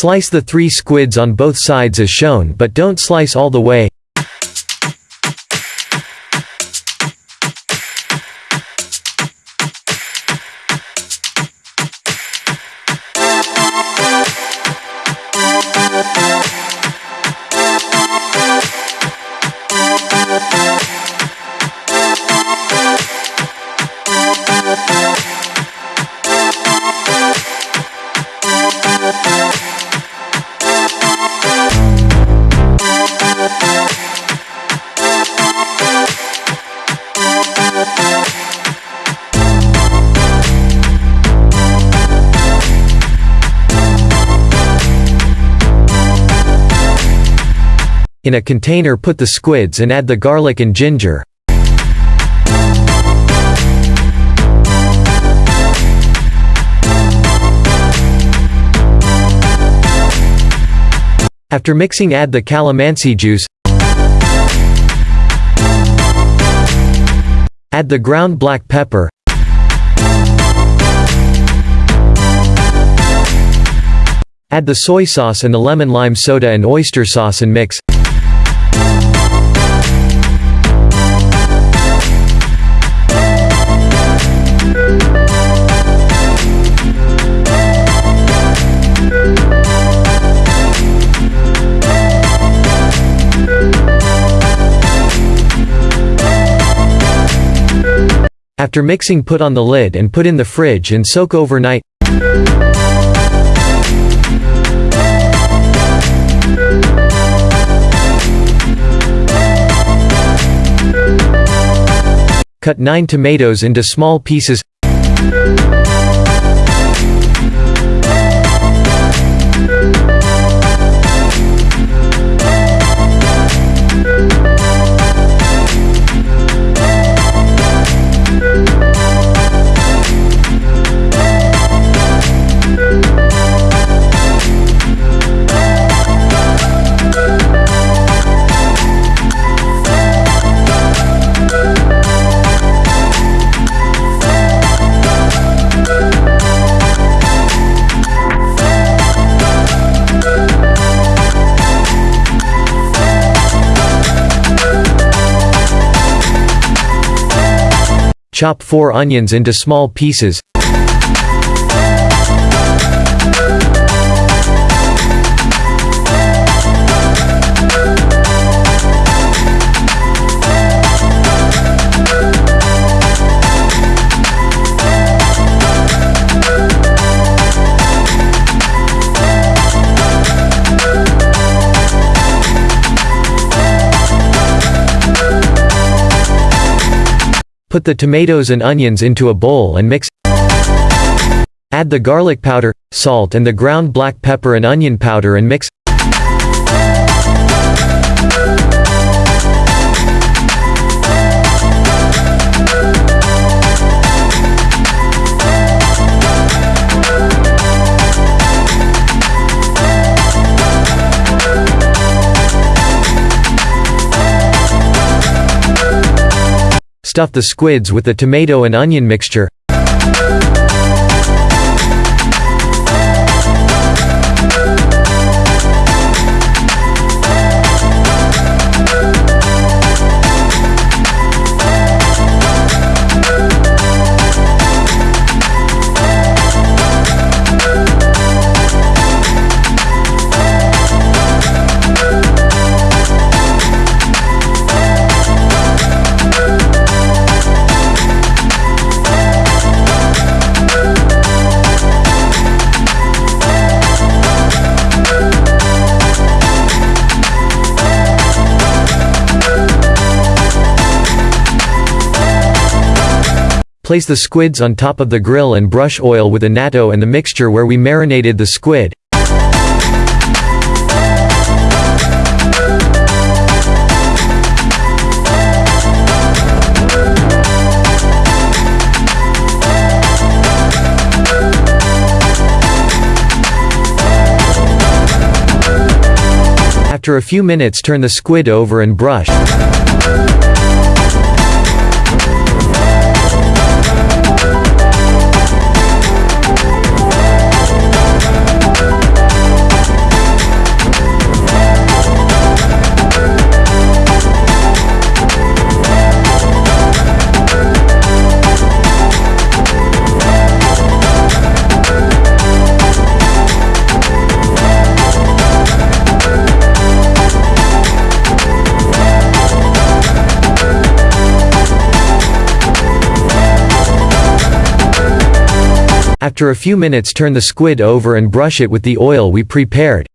Slice the three squids on both sides as shown but don't slice all the way. In a container put the squids and add the garlic and ginger. After mixing add the calamansi juice. Add the ground black pepper. Add the soy sauce and the lemon lime soda and oyster sauce and mix. After mixing put on the lid and put in the fridge and soak overnight. Cut 9 tomatoes into small pieces Chop 4 onions into small pieces. Put the tomatoes and onions into a bowl and mix. Add the garlic powder, salt and the ground black pepper and onion powder and mix. Stuff the squids with the tomato and onion mixture. Place the squids on top of the grill and brush oil with annatto and the mixture where we marinated the squid. After a few minutes turn the squid over and brush. After a few minutes turn the squid over and brush it with the oil we prepared.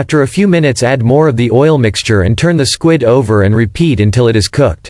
After a few minutes add more of the oil mixture and turn the squid over and repeat until it is cooked.